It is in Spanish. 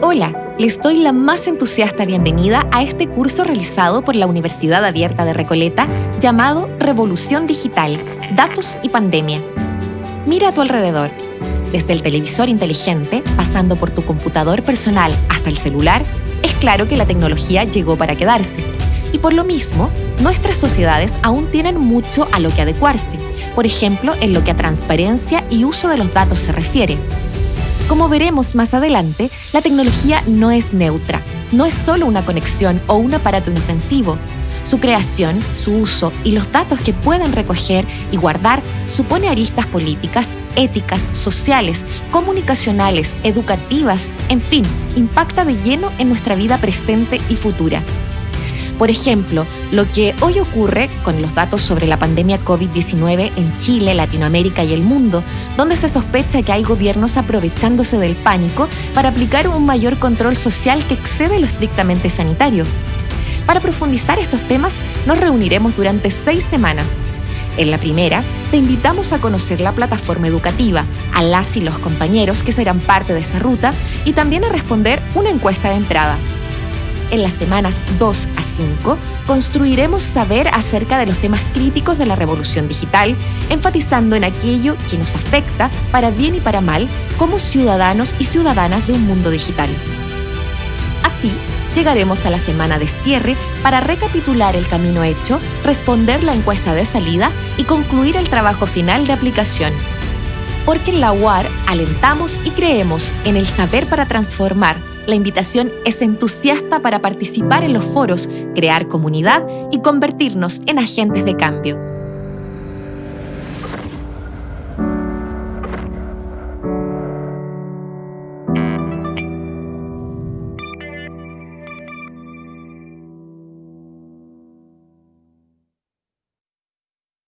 Hola, les doy la más entusiasta bienvenida a este curso realizado por la Universidad Abierta de Recoleta llamado Revolución Digital, Datos y Pandemia. Mira a tu alrededor. Desde el televisor inteligente, pasando por tu computador personal hasta el celular, es claro que la tecnología llegó para quedarse. Y por lo mismo, nuestras sociedades aún tienen mucho a lo que adecuarse, por ejemplo, en lo que a transparencia y uso de los datos se refiere. Como veremos más adelante, la tecnología no es neutra, no es solo una conexión o un aparato inofensivo. Su creación, su uso y los datos que pueden recoger y guardar supone aristas políticas, éticas, sociales, comunicacionales, educativas, en fin, impacta de lleno en nuestra vida presente y futura. Por ejemplo, lo que hoy ocurre con los datos sobre la pandemia COVID-19 en Chile, Latinoamérica y el mundo, donde se sospecha que hay gobiernos aprovechándose del pánico para aplicar un mayor control social que excede lo estrictamente sanitario. Para profundizar estos temas, nos reuniremos durante seis semanas. En la primera, te invitamos a conocer la plataforma educativa, a las y los compañeros que serán parte de esta ruta y también a responder una encuesta de entrada en las semanas 2 a 5, construiremos saber acerca de los temas críticos de la revolución digital, enfatizando en aquello que nos afecta, para bien y para mal, como ciudadanos y ciudadanas de un mundo digital. Así, llegaremos a la semana de cierre para recapitular el camino hecho, responder la encuesta de salida y concluir el trabajo final de aplicación. Porque en la UAR alentamos y creemos en el saber para transformar la invitación es entusiasta para participar en los foros, crear comunidad y convertirnos en agentes de cambio.